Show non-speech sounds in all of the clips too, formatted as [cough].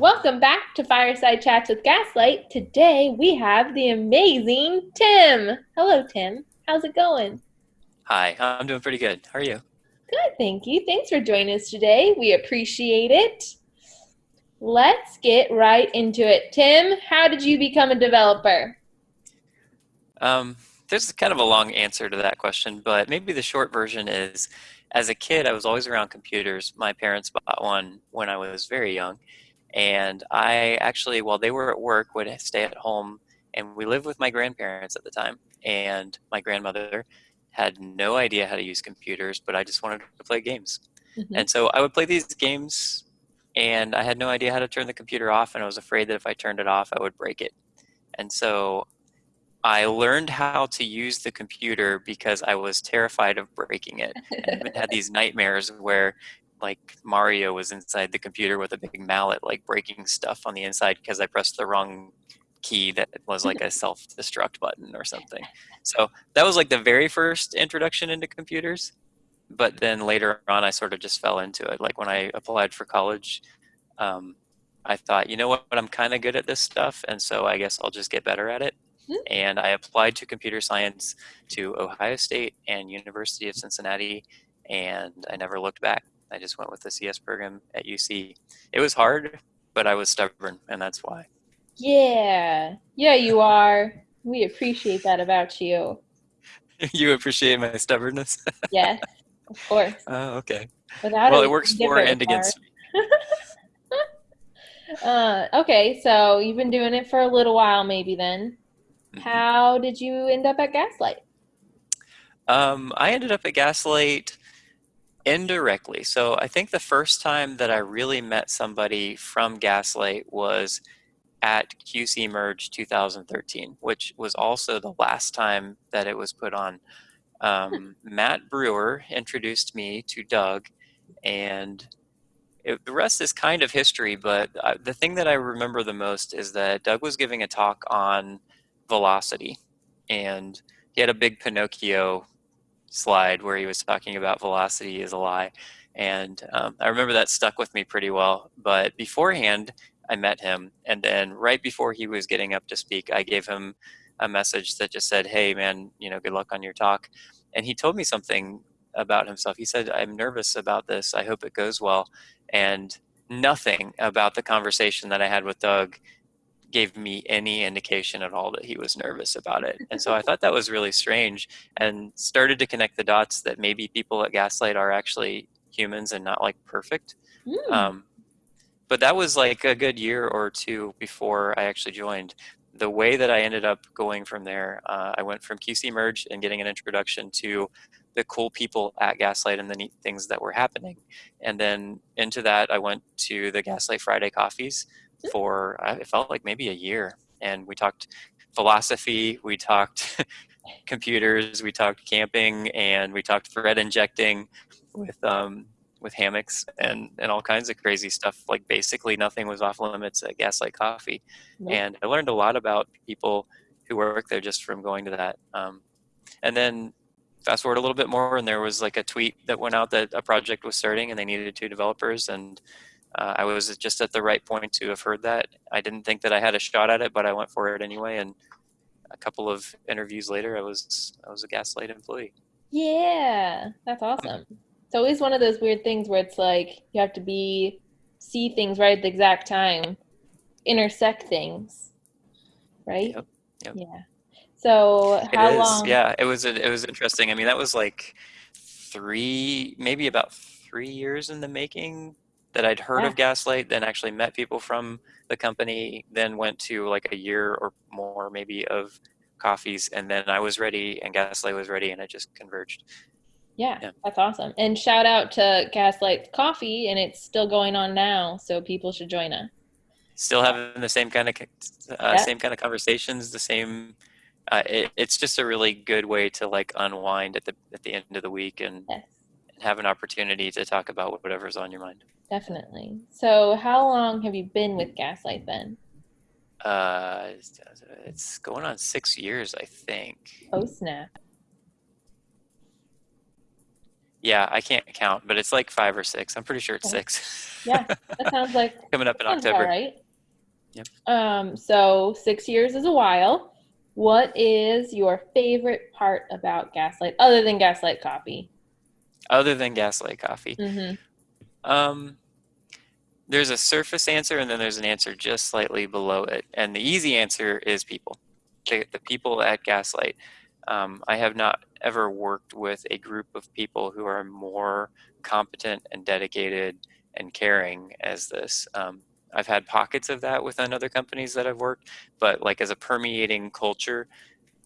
Welcome back to Fireside Chats with Gaslight. Today we have the amazing Tim. Hello, Tim. How's it going? Hi, I'm doing pretty good. How are you? Good, thank you. Thanks for joining us today. We appreciate it. Let's get right into it. Tim, how did you become a developer? Um, there's kind of a long answer to that question, but maybe the short version is as a kid, I was always around computers. My parents bought one when I was very young. And I actually, while they were at work, would stay at home. And we lived with my grandparents at the time. And my grandmother had no idea how to use computers, but I just wanted to play games. Mm-hmm. And so I would play these games, and I had no idea how to turn the computer off. And I was afraid that if I turned it off, I would break it. And so I learned how to use the computer because I was terrified of breaking it. and [laughs] had these nightmares where like Mario was inside the computer with a big mallet, like breaking stuff on the inside because I pressed the wrong key that was like a [laughs] self-destruct button or something. So that was like the very first introduction into computers. But then later on, I sort of just fell into it. Like when I applied for college, um, I thought, you know what, I'm kind of good at this stuff, and so I guess I'll just get better at it. Hmm. And I applied to computer science to Ohio State and University of Cincinnati, and I never looked back. I just went with the CS program at UC. It was hard, but I was stubborn, and that's why. Yeah, yeah, you are. We appreciate that about you. [laughs] you appreciate my stubbornness? [laughs] yes, of course. Oh, okay. Without well, it, works for and against me. [laughs] uh, okay, so you've been doing it for a little while, maybe then. Mm-hmm. How did you end up at Gaslight? Um, I ended up at Gaslight indirectly. So I think the first time that I really met somebody from Gaslight was at QC Merge 2013, which was also the last time that it was put on. Um, Matt Brewer introduced me to Doug, and it, the rest is kind of history. But uh, the thing that I remember the most is that Doug was giving a talk on velocity, and he had a big Pinocchio slide where he was talking about velocity is a lie. And um, I remember that stuck with me pretty well. But beforehand, I met him. And then right before he was getting up to speak, I gave him a message that just said, Hey, man, you know, good luck on your talk. And he told me something about himself. He said, I'm nervous about this. I hope it goes well. And nothing about the conversation that I had with Doug gave me any indication at all that he was nervous about it. And so I [laughs] thought that was really strange and started to connect the dots that maybe people at Gaslight are actually humans and not like perfect. Mm. Um, but that was like a good year or two before I actually joined. The way that I ended up going from there, uh, I went from QC Merge and getting an introduction to the cool people at Gaslight and the neat things that were happening. And then into that, I went to the Gaslight Friday coffees, for it felt like maybe a year. And we talked philosophy we talked [laughs] computers we talked camping and we talked thread injecting with um, with hammocks and and all kinds of crazy stuff. Like basically nothing was off limits at gaslight coffee. And i learned a lot about people who work there just from going to that. Um, and then fast forward a little bit more and there was like a tweet that went out that a project was starting and they needed two developers and uh, I was just at the right point to have heard that. I didn't think that I had a shot at it, but I went for it anyway. And a couple of interviews later, I was I was a Gaslight employee. Yeah, that's awesome. It's always one of those weird things where it's like you have to be see things right at the exact time, intersect things, right? Yep. yep. Yeah. So how long? Yeah, it was it was interesting. I mean, that was like three, maybe about three years in the making that I'd heard yeah. of Gaslight, then actually met people from the company, then went to like a year or more maybe of coffees, and then I was ready, and Gaslight was ready, and it just converged. Yeah, yeah, that's awesome. And shout out to Gaslight Coffee, and it's still going on now, so people should join us. Still having the same kind of uh, same kind of conversations, the same. Uh, it, it's just a really good way to like unwind at the at the end of the week and, yes. and have an opportunity to talk about whatever's on your mind. Definitely. So, how long have you been with Gaslight then? Uh, it's going on six years, I think. Oh snap! Yeah, I can't count, but it's like five or six. I'm pretty sure it's Okay. six. Yeah, that [laughs] sounds like Coming up in October. right. Yep. Um, so six years is a while. What is your favorite part about Gaslight, other than Gaslight Coffee? Other than Gaslight Coffee. Mm-hmm. Um, there's a surface answer and then there's an answer just slightly below it. And the easy answer is people. The, the people at Gaslight. Um, I have not ever worked with a group of people who are more competent and dedicated and caring as this. Um, I've had pockets of that within other companies that I've worked, but like as a permeating culture,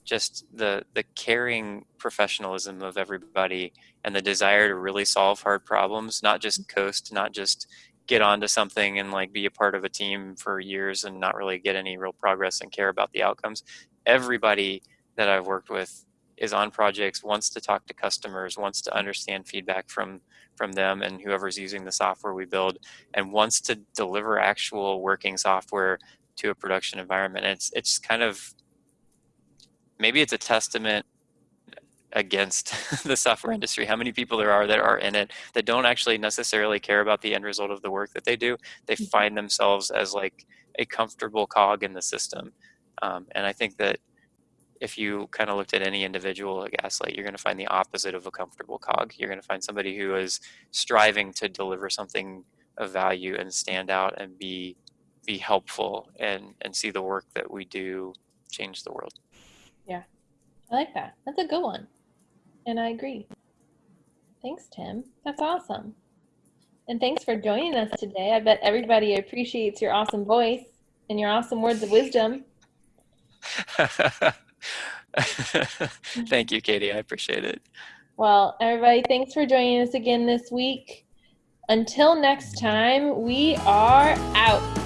just the the caring professionalism of everybody and the desire to really solve hard problems, not just coast, not just get onto something and like be a part of a team for years and not really get any real progress and care about the outcomes. Everybody that I've worked with is on projects, wants to talk to customers, wants to understand feedback from from them and whoever's using the software we build, and wants to deliver actual working software to a production environment. And it's it's kind of maybe it's a testament against [laughs] the software industry how many people there are that are in it that don't actually necessarily care about the end result of the work that they do they Mhm. find themselves as like a comfortable cog in the system um, and i think that if you kind of looked at any individual at gaslight you're going to find the opposite of a comfortable cog you're going to find somebody who is striving to deliver something of value and stand out and be be helpful and and see the work that we do change the world Yeah, I like that. That's a good one. And I agree. Thanks, Tim. That's awesome. And thanks for joining us today. I bet everybody appreciates your awesome voice and your awesome words of wisdom. [laughs] Thank you, Katie. I appreciate it. Well, everybody, thanks for joining us again this week. Until next time, we are out.